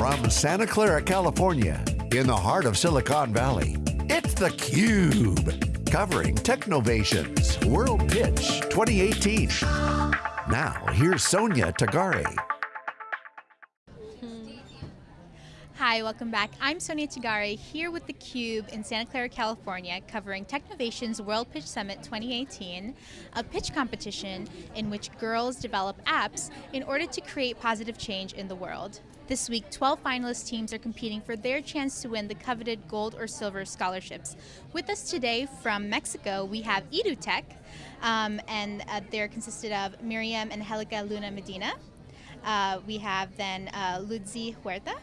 From Santa Clara, California, in the heart of Silicon Valley, it's theCUBE. Covering Technovation's World Pitch 2018. Now, here's Sonia Tagare. Hi, welcome back. I'm Sonia Tagare here with theCUBE in Santa Clara, California, covering Technovation's World Pitch Summit 2018, a pitch competition in which girls develop apps in order to create positive change in the world. This week, 12 finalist teams are competing for their chance to win the coveted gold or silver scholarships. With us today from Mexico, we have EduTech, um, and uh, they're consisted of Miriam and Helica Luna Medina. Uh, we have then uh, Ludzi Huerta,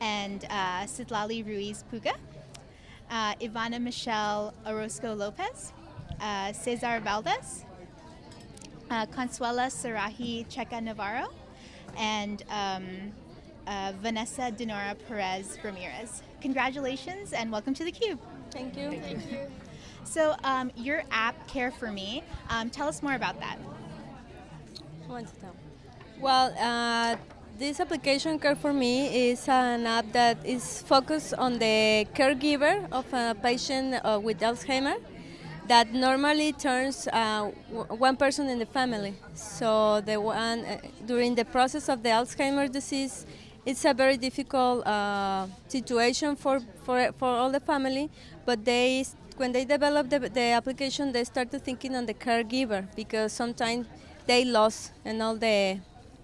and uh, Citlali Ruiz Puga, uh, Ivana Michelle Orozco Lopez, uh, Cesar Valdez, uh, Consuela Sarahi Checa Navarro, and um, uh, Vanessa Denora Perez Ramirez. Congratulations and welcome to theCUBE. Thank you. Thank you. So um, your app, Care For Me, um, tell us more about that. Who wants to tell? Well, uh, this application, Care For Me, is an app that is focused on the caregiver of a patient uh, with Alzheimer that normally turns uh, one person in the family. So the one uh, during the process of the Alzheimer disease, it's a very difficult uh, situation for, for, for all the family, but they when they develop the, the application, they started thinking on the caregiver because sometimes they lost and all the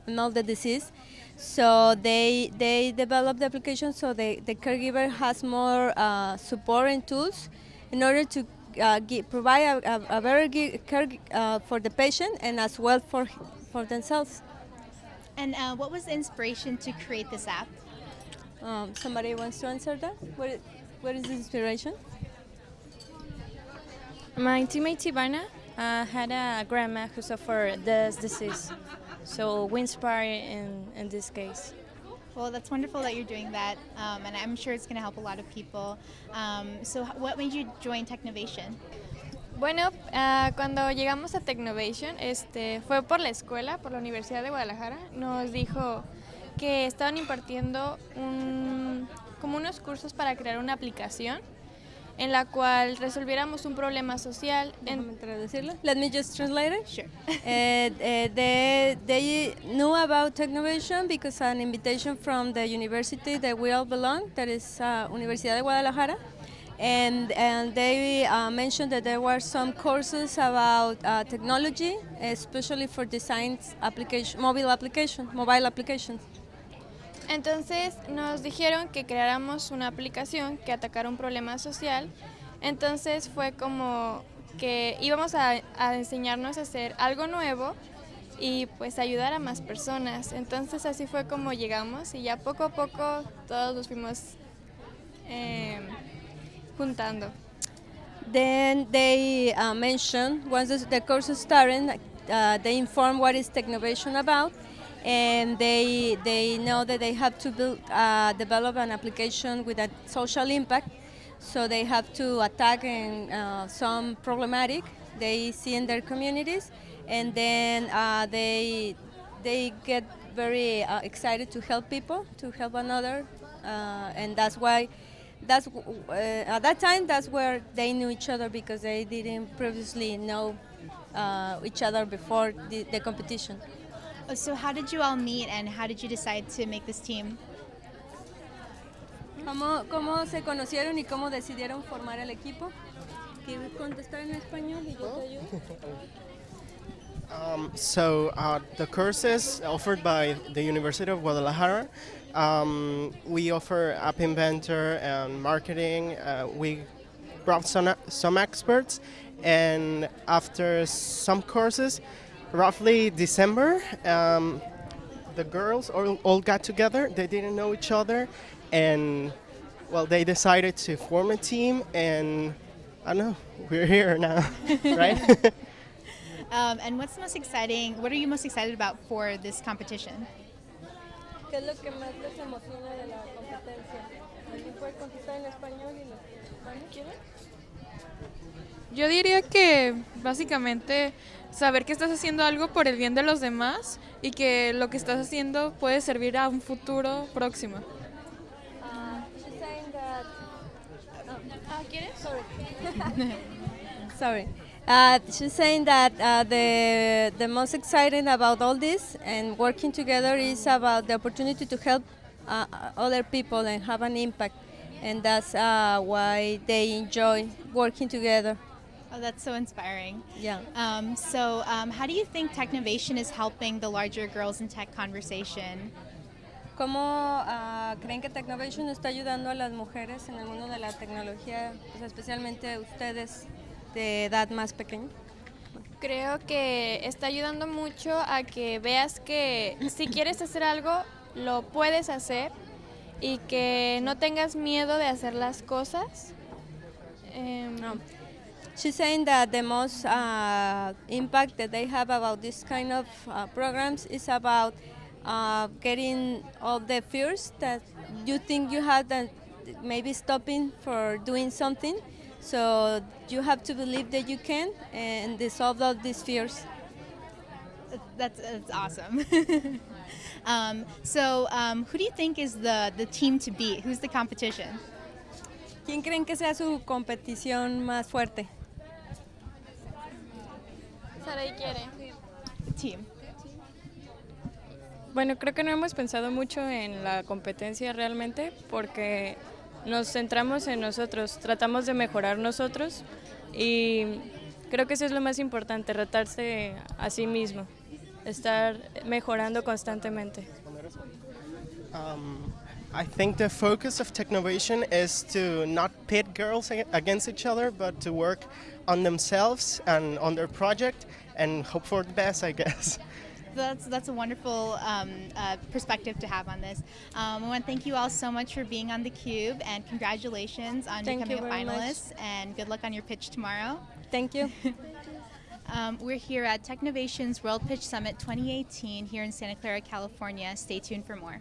and all the disease. So they they develop the application so the, the caregiver has more uh, support and tools in order to uh, give, provide a, a, a better care uh, for the patient and as well for for themselves. And uh, what was the inspiration to create this app? Um, somebody wants to answer that? What, what is the inspiration? My teammate Ivana uh, had a grandma who suffered this disease, so we inspire in, in this case. Well, that's wonderful that you're doing that, um, and I'm sure it's going to help a lot of people. Um, so, what made you join Technovation? Bueno, uh, cuando llegamos a Technovation, este, fue por la escuela, por la Universidad de Guadalajara. Nos dijo que estaban impartiendo un, como unos cursos para crear una aplicación en la cual resolviéramos un problema social. En traducirlo. Let me just translate it. Sure. uh, uh, they, they knew about Technovation because an invitation from the university that we all belong, that is uh, Universidad de Guadalajara, and, and they uh, mentioned that there were some courses about uh, technology, especially for design application, mobile application, mobile applications. Entonces nos dijeron que creáramos una aplicación que atacara un problema social. Entonces fue como que íbamos a, enseñarnos a hacer algo nuevo y pues ayudar a más personas. Entonces así fue como llegamos y ya poco a poco todos nos fuimos eh, juntando. Then they uh, mentioned, once the course started, uh, they informed what is Technovation about and they they know that they have to build, uh, develop an application with a social impact. So they have to attack uh, some problematic they see in their communities, and then uh, they they get very uh, excited to help people, to help another, uh, and that's why. That's uh, at that time. That's where they knew each other because they didn't previously know each other before the, the competition. Oh, so how did you all meet and how did you decide to make this team? ¿Cómo, ¿Cómo se conocieron y cómo decidieron formar el equipo? ¿Quieres contestar en español y yo te ayudo? Um, so uh, the courses offered by the University of Guadalajara, um, we offer App Inventor and marketing. Uh, we brought some, some experts and after some courses, roughly December, um, the girls all, all got together. They didn't know each other, and well, they decided to form a team, and I don't know, we're here now, right? um, and what's the most exciting? What are you most excited about for this competition? ¿Qué es lo que más les emociona de la competencia? ¿Alguien puede contestar en español y los Yo diría que básicamente saber que estás haciendo algo por el bien de los demás y que lo que estás haciendo puede servir a un futuro próximo. Sorry. Uh, she's saying that uh, the the most exciting about all this and working together is about the opportunity to help uh, other people and have an impact, and that's uh, why they enjoy working together. Oh, that's so inspiring. Yeah. Um, so, um, how do you think Technovation is helping the larger girls in tech conversation? ¿Cómo ah, creen que Technovation está ayudando a las mujeres en el mundo de la tecnología, pues especialmente ustedes de edad más pequeña? Creo que está ayudando mucho a que veas que si quieres hacer algo, lo puedes hacer y que no tengas miedo de hacer las cosas. Em, No. She's saying that the most uh, impact that they have about this kind of uh, programs is about uh, getting all the fears that you think you have that maybe stopping for doing something. So you have to believe that you can and dissolve all these fears. That's, that's awesome. um, so, um, who do you think is the, the team to beat? Who's the competition? ¿Quién creen que sea su competición más fuerte? Sarai quiere. Team. Bueno, creo que no hemos pensado mucho en la competencia realmente porque nos centramos en nosotros, tratamos de mejorar nosotros y creo que eso es lo más importante, retarse a sí mismo, estar mejorando constantemente. Um, I think the focus of Technovation is to not pit girls against each other, but to work on themselves and on their project and hope for the best, I guess. That's that's a wonderful um, uh, perspective to have on this. Um, I want to thank you all so much for being on the Cube, and congratulations on Thank becoming a very much. finalist. And good luck on your pitch tomorrow. Thank you. Um, we're here at Technovation's World Pitch Summit 2018 here in Santa Clara, California. Stay tuned for more.